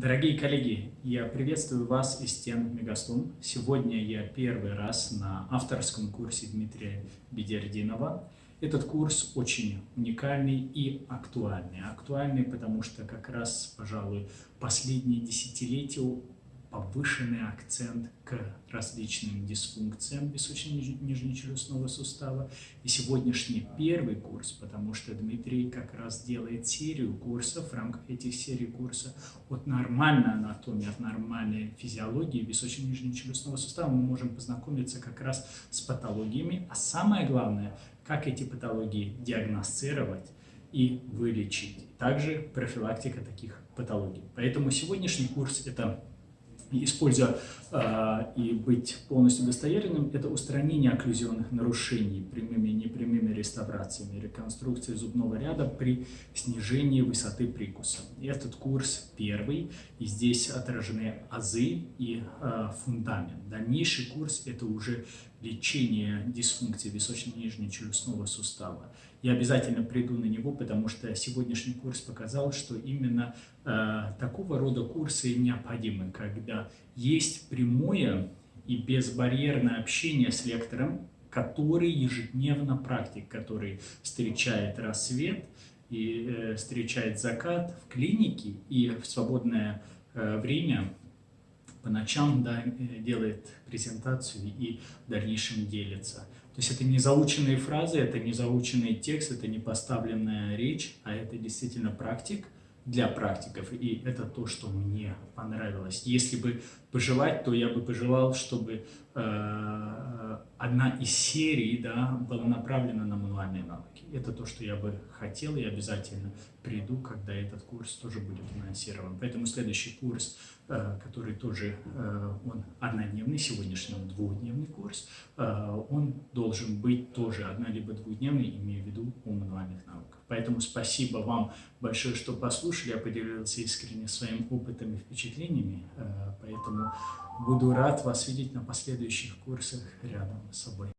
Дорогие коллеги, я приветствую вас из стен Мегастун. Сегодня я первый раз на авторском курсе Дмитрия Бедердинова. Этот курс очень уникальный и актуальный. Актуальный, потому что как раз, пожалуй, последние десятилетия повышенный акцент к различным дисфункциям височно-нижнечелюстного сустава. И сегодняшний первый курс, потому что Дмитрий как раз делает серию курсов, в рамках этих серий курса от нормальной анатомии, от нормальной физиологии височно-нижнечелюстного сустава мы можем познакомиться как раз с патологиями, а самое главное, как эти патологии диагностировать и вылечить. Также профилактика таких патологий. Поэтому сегодняшний курс – это используя э, и быть полностью достоверным, это устранение окклюзионных нарушений прямыми и непрямыми реставрациями, реконструкции зубного ряда при снижении высоты прикуса. И этот курс первый, и здесь отражены азы и э, фундамент. Дальнейший курс – это уже лечение дисфункции височно-нижнечелюстного сустава. Я обязательно приду на него, потому что сегодняшний курс показал, что именно э, такого рода курсы необходимы, когда есть прямое и безбарьерное общение с лектором, который ежедневно практик, который встречает рассвет и э, встречает закат в клинике и в свободное э, время по ночам да, э, делает презентацию и в дальнейшем делится. То есть это не заученные фразы, это не заученный текст, это не поставленная речь, а это действительно практик для практиков. И это то, что мне понравилось. Если бы пожелать, то я бы пожелал, чтобы э, одна из серий да, была направлена на мануальные навыки. Это то, что я бы хотел и обязательно приду, когда этот курс тоже будет анонсирован. Поэтому следующий курс, э, который тоже э, он однодневный, сегодняшний он двухдневный курс, э, он должен быть тоже одно- либо двухдневный, имея в виду о мануальных навыках. Поэтому спасибо вам большое, что послушали. Я поделился искренне своим опытом и впечатлениями. Поэтому буду рад вас видеть на последующих курсах рядом с собой.